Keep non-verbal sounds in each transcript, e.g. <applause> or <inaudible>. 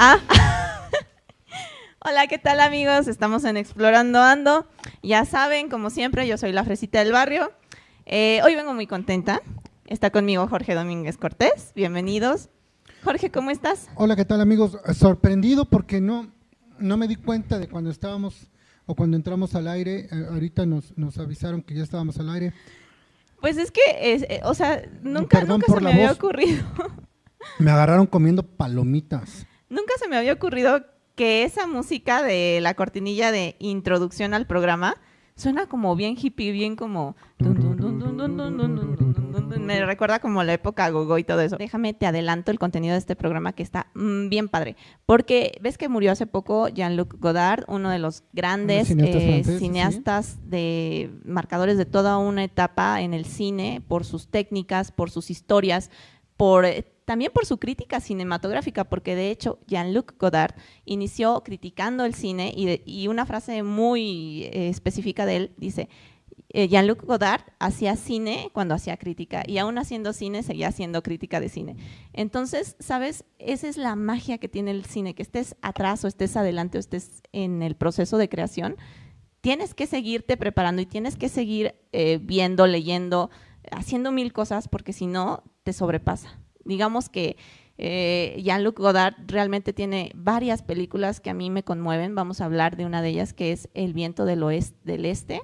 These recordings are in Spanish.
Ah. <laughs> Hola, ¿qué tal amigos? Estamos en Explorando Ando. Ya saben, como siempre, yo soy la fresita del barrio. Eh, hoy vengo muy contenta. Está conmigo Jorge Domínguez Cortés. Bienvenidos. Jorge, ¿cómo estás? Hola, ¿qué tal amigos? Sorprendido porque no, no me di cuenta de cuando estábamos o cuando entramos al aire. Eh, ahorita nos, nos avisaron que ya estábamos al aire. Pues es que, eh, o sea, nunca, nunca se me había ocurrido. Me agarraron comiendo palomitas. Nunca se me había ocurrido que esa música de la cortinilla de introducción al programa suena como bien hippie, bien como... Me recuerda como la época gogo y todo eso. Déjame, te adelanto el contenido de este programa que está mm, bien padre. Porque ves que murió hace poco Jean-Luc Godard, uno de los grandes cineastas, eh, de marcadores de toda una etapa en el cine, por sus técnicas, por sus historias, por eh, también por su crítica cinematográfica, porque de hecho Jean-Luc Godard inició criticando el cine y, una frase muy eh, específica de él dice, eh, Jean-Luc Godard hacía cine cuando hacía crítica y aún haciendo cine seguía haciendo crítica de cine. Entonces, ¿sabes? Esa es la magia que tiene el cine, que estés atrás o estés adelante o estés en el proceso de creación, tienes que seguirte preparando y tienes que seguir eh, viendo, leyendo, haciendo mil cosas porque si no, te sobrepasa digamos que eh, Jean-Luc Godard realmente tiene varias películas que a mí me conmueven. Vamos a hablar de una de ellas que es El viento del, oeste, del este.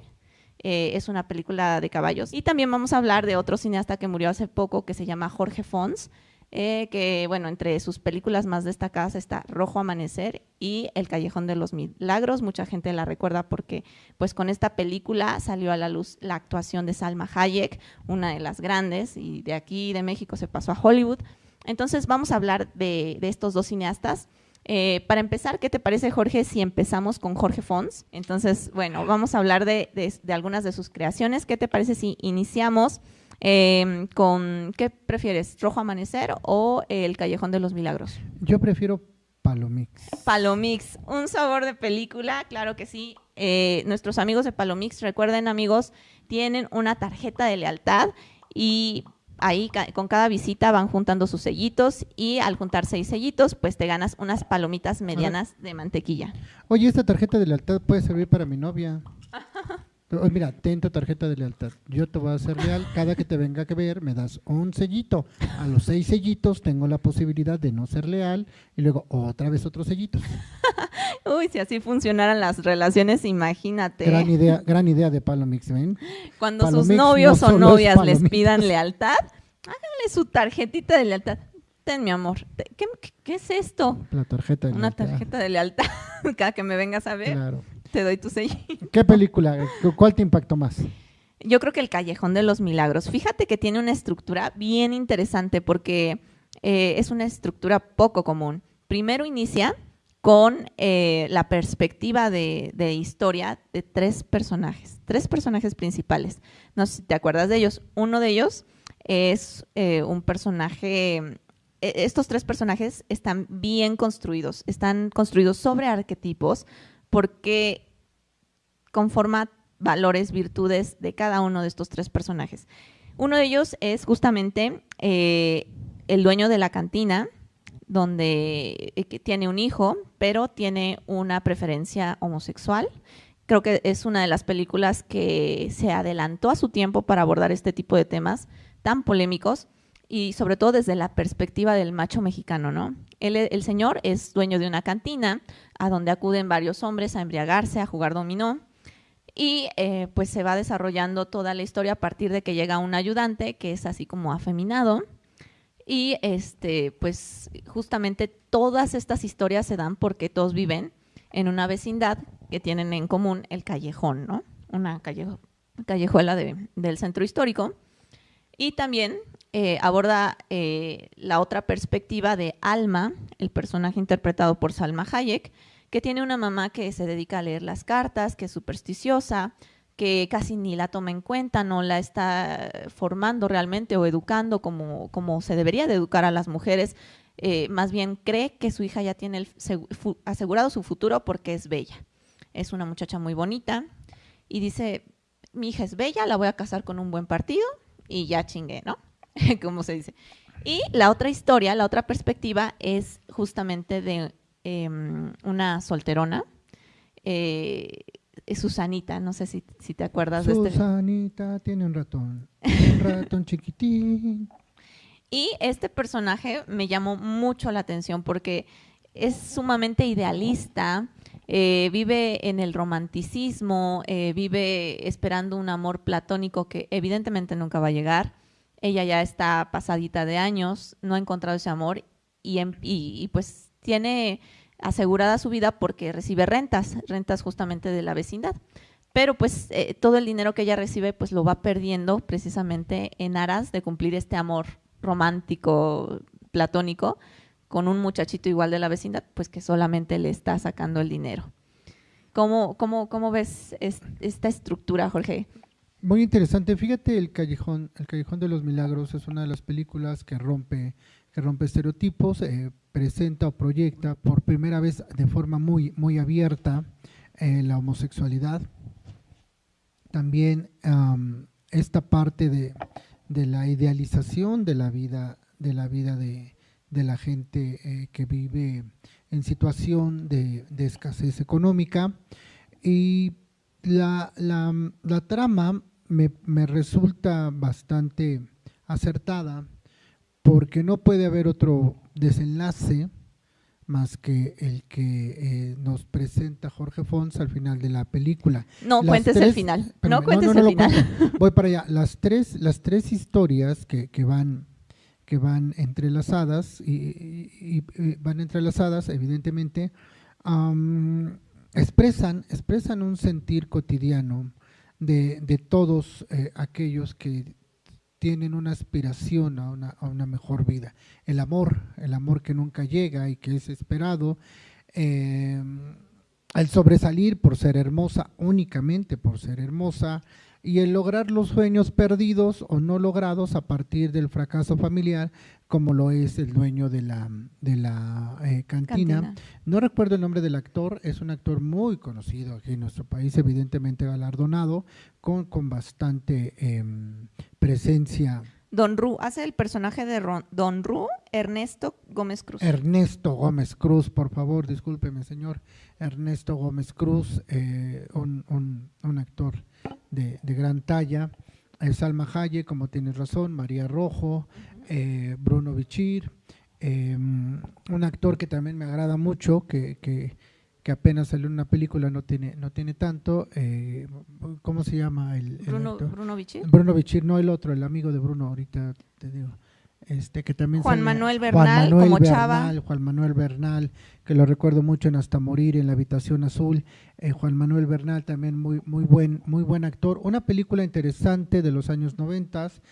Eh, es una película de caballos. Y también vamos a hablar de otro cineasta que murió hace poco que se llama Jorge Fons, eh, que bueno, entre sus películas más destacadas está Rojo Amanecer y El Callejón de los Milagros. Mucha gente la recuerda porque pues con esta película salió a la luz la actuación de Salma Hayek, una de las grandes, y de aquí de México se pasó a Hollywood. Entonces vamos a hablar de, estos dos cineastas. Eh, para empezar, ¿qué te parece, Jorge, si empezamos con Jorge Fons? Entonces, bueno, vamos a hablar de, de algunas de sus creaciones. ¿Qué te parece si iniciamos Em, con, ¿qué prefieres? ¿Rojo Amanecer o El Callejón de los Milagros? Yo prefiero Palomix. Palomix, un sabor de película, claro que sí. Eh, nuestros amigos de Palomix, recuerden amigos, tienen una tarjeta de lealtad y ahí con cada visita van juntando sus sellitos y al juntar seis sellitos, pues te ganas unas palomitas medianas de mantequilla. Oye, esta tarjeta de lealtad puede servir para mi novia. <laughs> mira, ten tu tarjeta de lealtad. Yo te voy a hacer leal. Cada que te venga a ver, me das un sellito. A los seis sellitos tengo la posibilidad de no ser leal y luego otra vez otros sellitos. <laughs> Uy, si así funcionaran las relaciones, imagínate. Gran idea, gran idea de Palomix, ¿ven? Cuando sus novios o novias les pidan lealtad, háganle su tarjetita de lealtad. Ten, mi amor. ¿Qué, es esto? La tarjeta de Una tarjeta de lealtad. <laughs> Cada que me vengas a ver. Claro te doy tu sello. <laughs> ¿Qué película? ¿Cuál te impactó más? Yo creo que El Callejón de los Milagros. Fíjate que tiene una estructura bien interesante porque eh, es una estructura poco común. Primero inicia con eh, la perspectiva de, historia de tres personajes, tres personajes principales. No sé si te acuerdas de ellos. Uno de ellos es eh, un personaje, estos tres personajes están bien construidos, están construidos sobre arquetipos porque conforma valores, virtudes de cada uno de estos tres personajes. Uno de ellos es justamente eh, el dueño de la cantina, donde eh, tiene un hijo, pero tiene una preferencia homosexual. Creo que es una de las películas que se adelantó a su tiempo para abordar este tipo de temas tan polémicos y sobre todo desde la perspectiva del macho mexicano, ¿no? El señor es dueño de una cantina a donde acuden varios hombres a embriagarse, a jugar dominó y eh, pues se va desarrollando toda la historia a partir de que llega un ayudante que es así como afeminado. Y este, pues justamente todas estas historias se dan porque todos viven en una vecindad que tienen en común el callejón, ¿no? Una callejuela del centro histórico. Y también eh, aborda eh, la otra perspectiva de Alma, el personaje interpretado por Salma Hayek, que tiene una mamá que se dedica a leer las cartas, que es supersticiosa, que casi ni la toma en cuenta, no la está formando realmente o educando como, como se debería de educar a las mujeres. Eh, más bien cree que su hija ya tiene asegurado su futuro porque es bella. Es una muchacha muy bonita y dice, mi hija es bella, la voy a casar con un buen partido y ya chingué, ¿no? <laughs> como se dice. Y la otra historia, la otra perspectiva es justamente de em, una solterona, eh, Susanita, no sé si, si te acuerdas de este. Susanita tiene un ratón, un ratón <laughs> chiquitín. Y este personaje me llamó mucho la atención porque es sumamente idealista, eh, vive en el romanticismo, eh, vive esperando un amor platónico que evidentemente nunca va a llegar. Ella ya está pasadita de años, no ha encontrado ese amor y, em, y pues tiene asegurada su vida porque recibe rentas, rentas justamente de la vecindad. Pero pues eh, todo el dinero que ella recibe pues lo va perdiendo precisamente en aras de cumplir este amor romántico, platónico, con un muchachito igual de la vecindad, pues que solamente le está sacando el dinero. ¿Cómo, cómo, cómo ves esta estructura, Jorge? Muy interesante. Fíjate, el Callejón, el Callejón de los Milagros es una de las películas que rompe, que rompe estereotipos, eh, presenta o proyecta por primera vez de forma muy, muy abierta eh, la homosexualidad. También esta parte de, de la idealización de la vida, de la vida de, de la gente eh, que vive en situación de, escasez económica. Y la, trama me, resulta bastante acertada porque no puede haber otro desenlace más que el que eh, nos presenta Jorge Fons al final de la película. No cuentes el final. no cuentes el final. Voy para allá. Las tres, las tres historias que, que van que van entrelazadas y, van entrelazadas evidentemente expresan expresan un sentir cotidiano de, de todos eh, aquellos que tienen una aspiración a una, a una, mejor vida. El amor el amor que nunca llega y que es esperado eh, al sobresalir por ser hermosa únicamente por ser hermosa y el lograr los sueños perdidos o no logrados a partir del fracaso familiar, como lo es el dueño de la, de la eh, cantina. No recuerdo el nombre del actor, es un actor muy conocido aquí en nuestro país, evidentemente galardonado, con, con bastante em, presencia. Don Ru, hace el personaje de Don Ru, Ernesto Gómez Cruz. Ernesto Gómez Cruz, por favor, discúlpeme, señor. Ernesto Gómez Cruz, eh, un, un, un actor de, gran talla. Salma Hayek, como tienes razón, María Rojo, eh, Bruno Bichir, em, un actor que también me agrada mucho, que, que, apenas salió en una película, no tiene, no tiene tanto. Eh, ¿Cómo se llama el, Bruno, Bruno Bichir? Bruno Bichir, no el otro, el amigo de Bruno, ahorita te digo. Este, que también Juan Manuel Bernal, como Chava. Juan Manuel Bernal, que lo recuerdo mucho en Hasta Morir, en La Habitación Azul. Eh, Juan Manuel Bernal también muy, muy, buen, muy buen actor. Una película interesante de los años noventas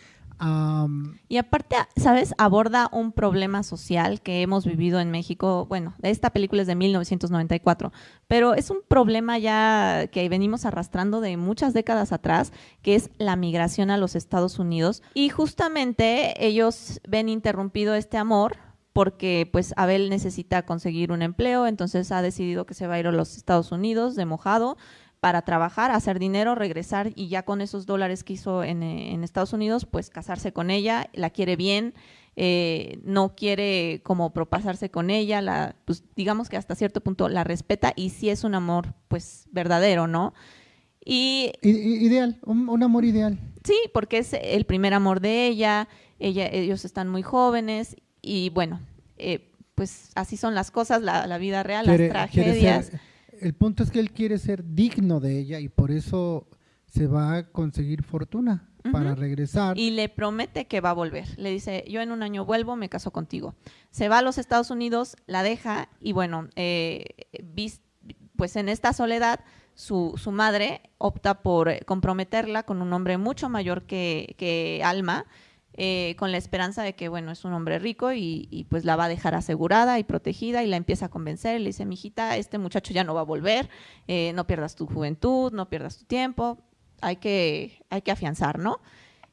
y aparte, ¿sabes? Aborda un problema social que hemos vivido en México. Bueno, esta película es de 1994, pero es un problema ya que venimos arrastrando de muchas décadas atrás, que es la migración a los Estados Unidos. Y justamente ellos ven interrumpido este amor porque pues Abel necesita conseguir un empleo, entonces ha decidido que se va a ir a los Estados Unidos de mojado para trabajar, hacer dinero, regresar y ya con esos dólares que hizo en, eh, Estados Unidos, pues casarse con ella, la quiere bien, eh, no quiere como propasarse con ella, la, pues digamos que hasta cierto punto la respeta y sí es un amor pues verdadero, ¿no? Y, ideal, un, amor ideal. Sí, porque es el primer amor de ella, ella ellos están muy jóvenes y bueno, eh, pues así son las cosas, la, vida real, las tragedias el punto es que él quiere ser digno de ella y por eso se va a conseguir fortuna para regresar. Y le promete que va a volver. Le dice, yo en un año vuelvo, me caso contigo. Se va a los Estados Unidos, la deja y bueno, eh, pues en esta soledad su, su, madre opta por comprometerla con un hombre mucho mayor que, que Alma eh, con la esperanza de que, bueno, es un hombre rico y, pues la va a dejar asegurada y protegida y la empieza a convencer. Le dice, mijita, este muchacho ya no va a volver, eh, no pierdas tu juventud, no pierdas tu tiempo, hay que, hay que afianzar, ¿no?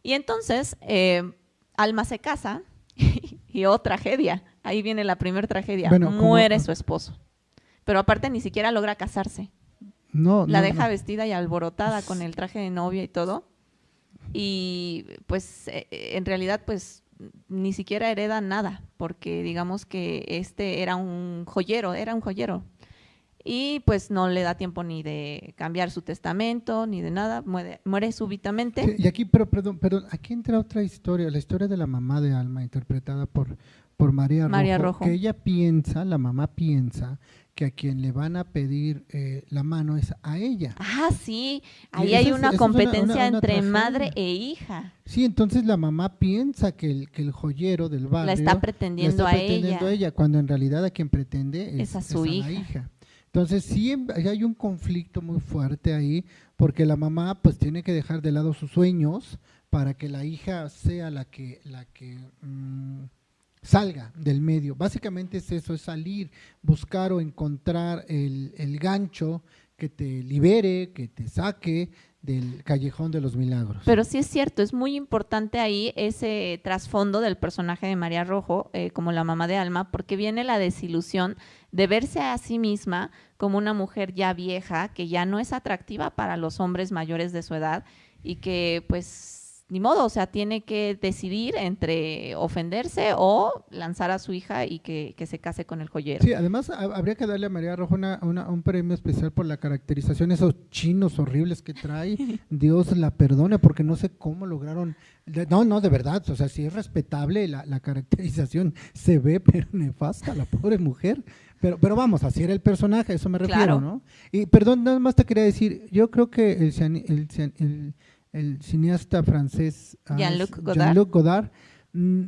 Y entonces, eh, Alma se casa <laughs> y oh, tragedia, ahí viene la primera tragedia, muere su esposo. Pero aparte ni siquiera logra casarse. No, la deja vestida y alborotada con el traje de novia y todo y pues eh, en realidad pues ni siquiera hereda nada, porque digamos que este era un joyero, era un joyero. Y pues no le da tiempo ni de cambiar su testamento, ni de nada, muere, muere súbitamente. y aquí, pero perdón, perdón, aquí entra otra historia, la historia de la mamá de Alma, interpretada por, por María, María Rojo, que ella piensa, la mamá piensa que a quien le van a pedir eh, la mano es a ella. Ah, sí, ahí hay una competencia entre madre e hija. Sí, entonces la mamá piensa que el, que el joyero del barrio la está pretendiendo, a, ella. cuando en realidad a quien pretende es, a su hija. la hija. Entonces sí hay un conflicto muy fuerte ahí, porque la mamá pues tiene que dejar de lado sus sueños para que la hija sea la que, la que mm, salga del medio. Básicamente es eso, es salir, buscar o encontrar el, el gancho que te libere, que te saque del callejón de los milagros. Pero sí es cierto, es muy importante ahí ese trasfondo del personaje de María Rojo eh, como la mamá de Alma, porque viene la desilusión de verse a sí misma como una mujer ya vieja, que ya no es atractiva para los hombres mayores de su edad y que pues ni modo, o sea, tiene que decidir entre ofenderse o lanzar a su hija y que, se case con el joyero. Sí, además habría que darle a María Rojo un premio especial por la caracterización, esos chinos horribles que trae. <laughs> Dios la perdone, porque no sé cómo lograron. No, no, de verdad, o sea, sí es respetable la, caracterización, se ve, <laughs> pero nefasta la pobre mujer. Pero, pero vamos, así era el personaje, a eso me refiero, ¿no? Y perdón, nada más te quería decir, yo creo que el, el el cineasta francés ah, Jean-Luc Godard. Mm,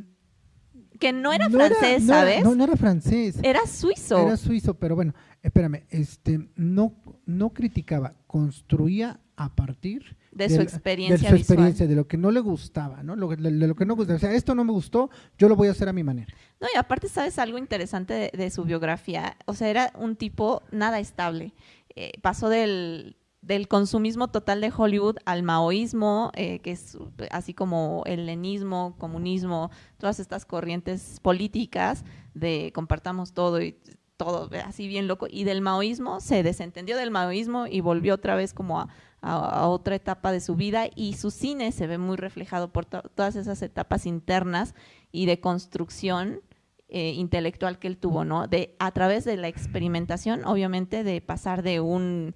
que no era francés, ¿sabes? no, no era francés. Era suizo. Era suizo, pero bueno, espérame, este, no, no criticaba, construía a partir de, su experiencia de su experiencia, de lo que no le gustaba, ¿no? de, lo que no gustaba. O sea, esto no me gustó, yo lo voy a hacer a mi manera. No, y aparte, ¿sabes algo interesante de, su biografía? O sea, era un tipo nada estable. Eh, pasó del, del consumismo total de Hollywood al maoísmo, eh, que es así como el lenismo, comunismo, todas estas corrientes políticas de compartamos todo y todo así bien loco, y del maoísmo se desentendió del maoísmo y volvió otra vez como a, otra etapa de su vida y su cine se ve muy reflejado por todas esas etapas internas y de construcción eh, intelectual que él tuvo, ¿no? De, a través de la experimentación, obviamente, de pasar de un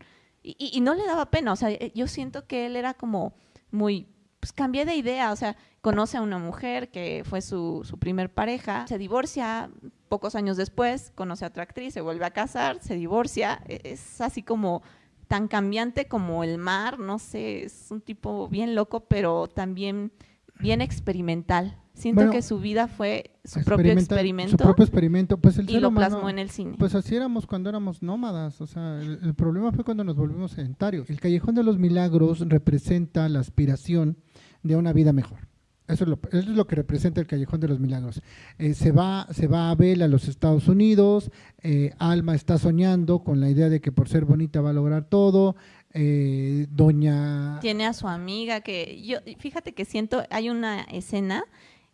y, no le daba pena, o sea, eh, yo siento que él era como muy, pues cambié de idea, o sea, conoce a una mujer que fue su, su primer pareja, se divorcia, pocos años después conoce a otra actriz, se vuelve a casar, se divorcia, e, es así como tan cambiante como el mar, no sé, es un tipo bien loco, pero también bien experimental. Siento que su vida fue su propio experimento. Su propio experimento. Pues el y lo plasmó en el cine. Pues así éramos cuando éramos nómadas. O sea, el, problema fue cuando nos volvimos sedentarios. El Callejón de los Milagros representa la aspiración de una vida mejor. Eso es, lo, eso es lo que representa el Callejón de los Milagros. Eh, se, va, se va Abel a los Estados Unidos, eh, Alma está soñando con la idea de que por ser bonita va a lograr todo, eh, doña... Tiene a su amiga que yo, fíjate que siento, hay una escena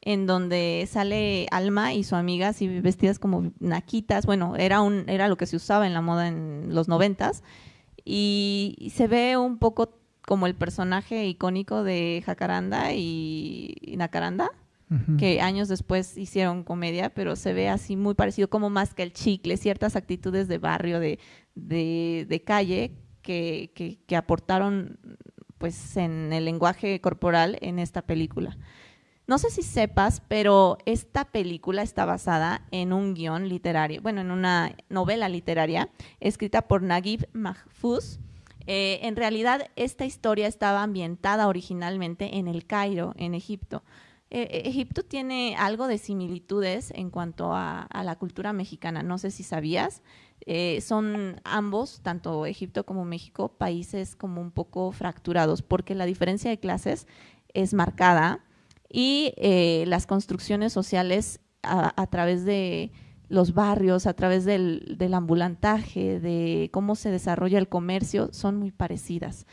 en donde sale Alma y su amiga así vestidas como naquitas, bueno, era, un, era lo que se usaba en la moda en los noventas, y, se ve un poco como el personaje icónico de Jacaranda y, Nacaranda, que años después hicieron comedia, pero se ve así muy parecido, como más que el chicle, ciertas actitudes de barrio, de, de, de calle, que, que, aportaron pues en el lenguaje corporal en esta película. No sé si sepas, pero esta película está basada en un guion literario, bueno, en una novela literaria escrita por Naguib Mahfouz. Eh, en realidad, esta historia estaba ambientada originalmente en el Cairo, en Egipto. Eh, Egipto tiene algo de similitudes en cuanto a, la cultura mexicana, no sé si sabías. Eh, son ambos, tanto Egipto como México, países como un poco fracturados, porque la diferencia de clases es marcada y eh, las construcciones sociales a, través de los barrios, a través del, ambulantaje, de cómo se desarrolla el comercio, son muy parecidas.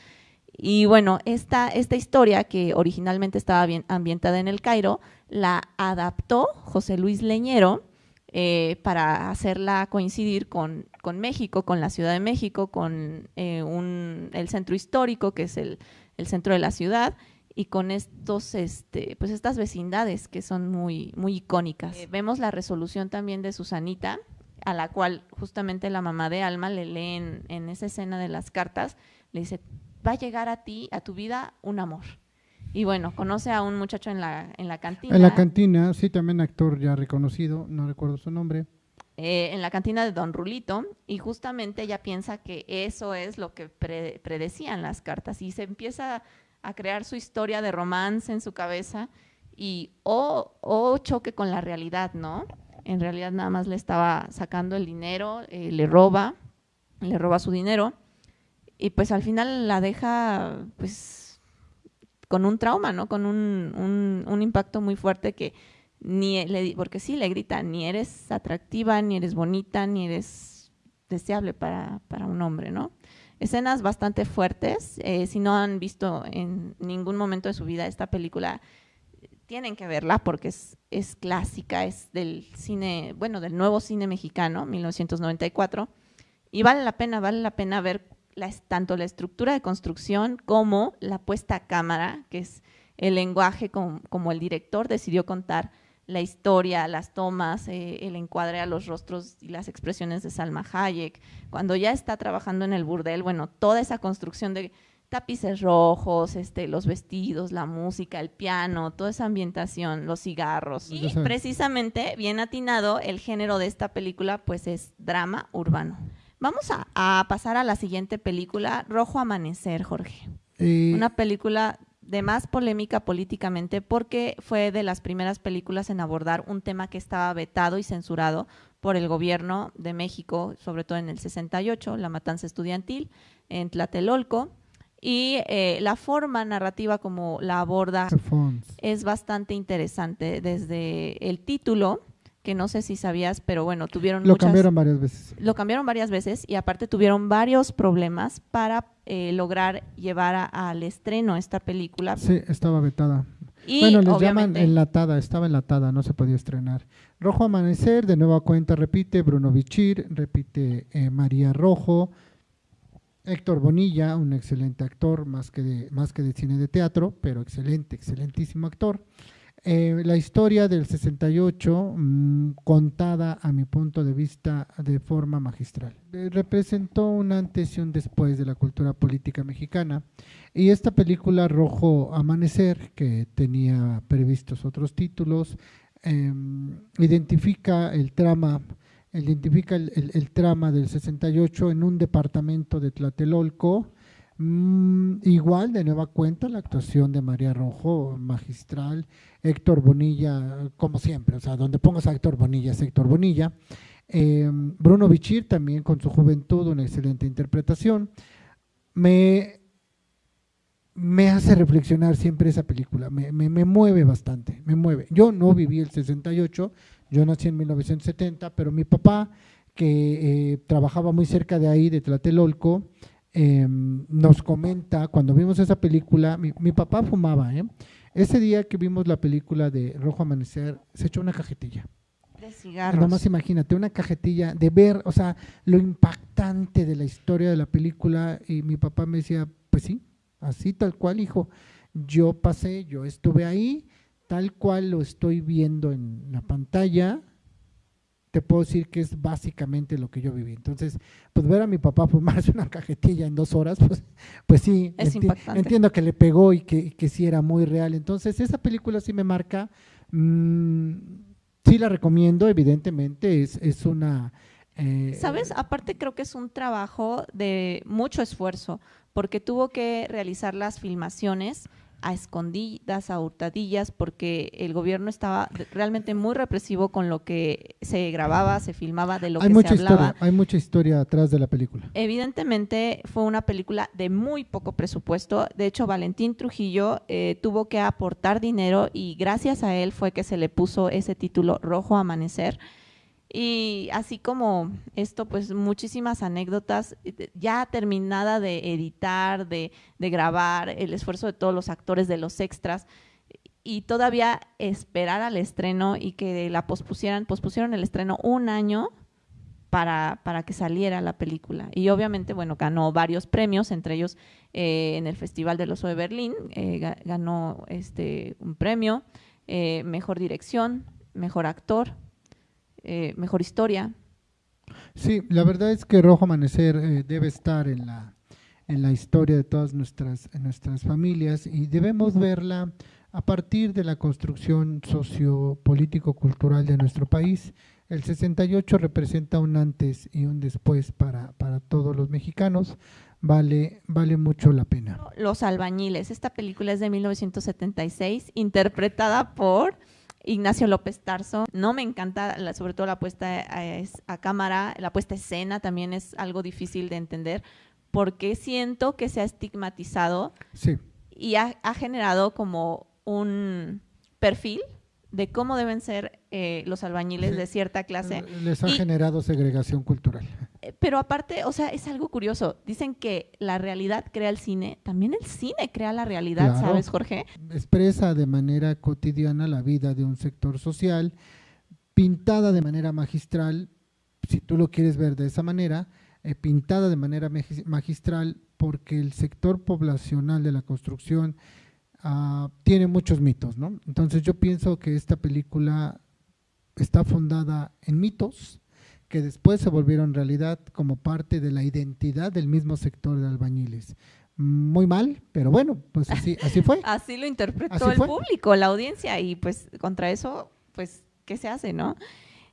Y bueno, esta, esta historia que originalmente estaba bien ambientada en el Cairo, la adaptó José Luis Leñero, eh, para hacerla coincidir con, México, con la Ciudad de México, con eh, el centro histórico, que es el, centro de la ciudad, y con estos, este, pues estas vecindades que son muy, muy icónicas. Eh, vemos la resolución también de Susanita, a la cual justamente la mamá de Alma le lee en, en esa escena de las cartas, le dice, va a llegar a ti, a tu vida, un amor. Y bueno, conoce a un muchacho en la, en la cantina. En la cantina, sí, también actor ya reconocido, no recuerdo su nombre. Eh, en la cantina de Don Rulito, y justamente ella piensa que eso es lo que predecían las cartas, y se empieza a crear su historia de romance en su cabeza, y o, o choque con la realidad, ¿no? En realidad nada más le estaba sacando el dinero, eh, le roba, le roba su dinero, y pues al final la deja, pues con un trauma, ¿no? Con un, un, impacto muy fuerte que ni le, porque sí le grita, ni eres atractiva, ni eres bonita, ni eres deseable para, para un hombre, ¿no? Escenas bastante fuertes. Eh, si no han visto en ningún momento de su vida esta película, tienen que verla porque es, es clásica, es del cine, bueno, del nuevo cine mexicano, 1994, y vale la pena, vale la pena ver tanto la estructura de construcción como la puesta a cámara, que es el lenguaje como, el director decidió contar la historia, las tomas, eh, el encuadre a los rostros y las expresiones de Salma Hayek. Cuando ya está trabajando en el burdel, bueno, toda esa construcción de tapices rojos, este, los vestidos, la música, el piano, toda esa ambientación, los cigarros. Y precisamente, bien atinado, el género de esta película pues es drama urbano. Vamos a, pasar a la siguiente película, Rojo Amanecer, Jorge. Una película de más polémica políticamente porque fue de las primeras películas en abordar un tema que estaba vetado y censurado por el gobierno de México, sobre todo en el 68, la matanza estudiantil en Tlatelolco. Y eh, la forma narrativa como la aborda es bastante interesante, desde el título, que no sé si sabías, pero bueno, tuvieron Lo cambiaron varias veces. Lo cambiaron varias veces y aparte tuvieron varios problemas para eh, lograr llevar al estreno esta película. Sí, estaba vetada. bueno, les llaman enlatada, estaba enlatada, no se podía estrenar. Rojo Amanecer, de nueva cuenta, repite Bruno Bichir, repite eh, María Rojo, Héctor Bonilla, un excelente actor, más que, de, más que de cine de teatro, pero excelente, excelentísimo actor. Eh, la historia del 68 mm, contada a mi punto de vista de forma magistral. Eh, representó un antes y un después de la cultura política mexicana y esta película Rojo Amanecer, que tenía previstos otros títulos, em, identifica el trama identifica el, el, trama del 68 en un departamento de Tlatelolco, Mm, igual, de nueva cuenta, la actuación de María Rojo, magistral, Héctor Bonilla, como siempre, o sea, donde pongas a Héctor Bonilla es Héctor Bonilla. Em, Bruno Bichir también con su juventud, una excelente interpretación. Me, me hace reflexionar siempre esa película, me, me, mueve bastante, me mueve. Yo no viví el 68, yo nací en 1970, pero mi papá, que eh, trabajaba muy cerca de ahí, de Tlatelolco, Em, nos comenta, cuando vimos esa película, mi, papá fumaba, ¿eh? Ese día que vimos la película de Rojo Amanecer, se echó una cajetilla. De cigarros. Nada más imagínate, una cajetilla de ver, o sea, lo impactante de la historia de la película. Y mi papá me decía, pues sí, así tal cual, hijo. Yo pasé, yo estuve ahí, tal cual lo estoy viendo en la pantalla, te puedo decir que es básicamente lo que yo viví. Entonces, pues ver a mi papá fumarse <laughs> una cajetilla en dos horas, pues, pues sí, entiendo que le pegó y que, que, sí era muy real. Entonces, esa película sí me marca, mm, sí la recomiendo, evidentemente, es, es una... Eh, ¿Sabes? Aparte creo que es un trabajo de mucho esfuerzo, porque tuvo que realizar las filmaciones a escondidas, a hurtadillas, porque el gobierno estaba realmente muy represivo con lo que se grababa, se filmaba, de lo hay que mucha se hablaba. Historia, hay mucha historia atrás de la película. Evidentemente fue una película de muy poco presupuesto. De hecho, Valentín Trujillo eh, tuvo que aportar dinero y gracias a él fue que se le puso ese título Rojo Amanecer y así como esto, pues muchísimas anécdotas, eh, ya terminada de editar, de, grabar, el esfuerzo de todos los actores, de los extras, y todavía esperar al estreno y que la pospusieran, pospusieron el estreno un año para, para que saliera la película. Y obviamente, bueno, ganó varios premios, entre ellos eh, en el Festival del Oso de Berlín, eh, ganó este, un premio, eh, mejor dirección, mejor actor, mejor historia. Sí, la verdad es que Rojo Amanecer debe estar en la, en la historia de todas nuestras, nuestras familias y debemos verla a partir de la construcción sociopolítico-cultural de nuestro país el 68 representa un antes y un después para, para todos los mexicanos. Vale, vale mucho la pena. Los albañiles. Esta película es de 1976, interpretada por Ignacio López Tarso. No me encanta, sobre todo la puesta a, cámara, la puesta a escena también es algo difícil de entender, porque siento que se ha estigmatizado y ha, ha generado como un perfil de cómo deben ser eh, los albañiles de cierta clase. Les ha generado segregación cultural. Eh, pero aparte, o sea, es algo curioso. Dicen que la realidad crea el cine, también el cine crea la realidad, ¿sabes, Jorge? Expresa de manera cotidiana la vida de un sector social, pintada de manera magistral, si tú lo quieres ver de esa manera, eh, pintada de manera magistral porque el sector poblacional de la construcción Ah, tiene muchos mitos, ¿no? Entonces yo pienso que esta película está fundada en mitos que después se volvieron realidad como parte de la identidad del mismo sector de albañiles. Muy mal, pero bueno, pues así, así fue. <laughs> así lo interpretó el público, la audiencia, y pues contra eso, pues, ¿qué se hace, no?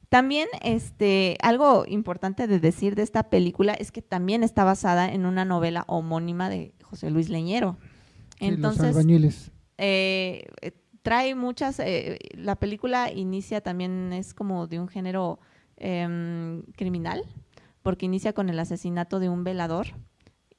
También, este, algo importante de decir de esta película es que también está basada en una novela homónima de José Luis Leñero. Entonces, eh, eh, trae muchas, eh, la película inicia también, es como de un género em, criminal, porque inicia con el asesinato de un velador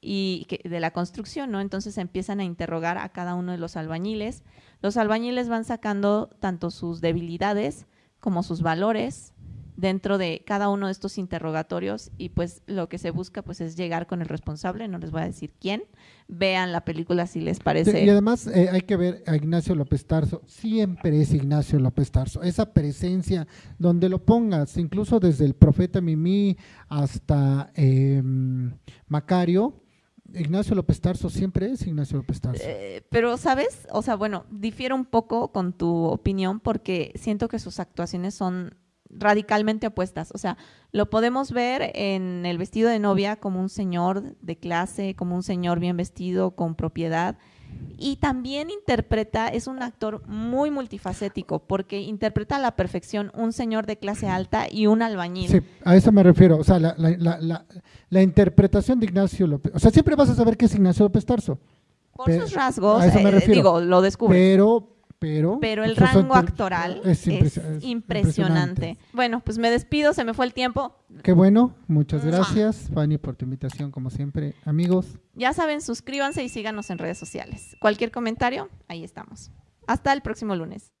y de la construcción, ¿no? Entonces empiezan a interrogar a cada uno de los albañiles. Los albañiles van sacando tanto sus debilidades como sus valores, dentro de cada uno de estos interrogatorios y pues lo que se busca pues es llegar con el responsable, no les voy a decir quién, vean la película si les parece. Y además eh, hay que ver a Ignacio López Tarso, siempre es Ignacio López Tarso, esa presencia donde lo pongas, incluso desde el profeta Mimi hasta em, Macario, Ignacio López Tarso siempre es Ignacio López Tarso. Eh, pero, ¿sabes? O sea, bueno, difiero un poco con tu opinión porque siento que sus actuaciones son radicalmente opuestas. O sea, lo podemos ver en el vestido de novia como un señor de clase, como un señor bien vestido, con propiedad. Y también interpreta, es un actor muy multifacético, porque interpreta a la perfección un señor de clase alta y un albañil. Sí, a eso me refiero. O sea, la, la, interpretación de Ignacio López. O sea, siempre vas a saber qué es Ignacio López Tarso. Por sus rasgos, eh, digo, lo descubre. Pero pero, pero el rango actoral es, impresionante. Bueno, pues me despido, se me fue el tiempo. Qué bueno, muchas gracias Fanny por tu invitación como siempre, amigos. Ya saben, suscríbanse y síganos en redes sociales. Cualquier comentario, ahí estamos. Hasta el próximo lunes.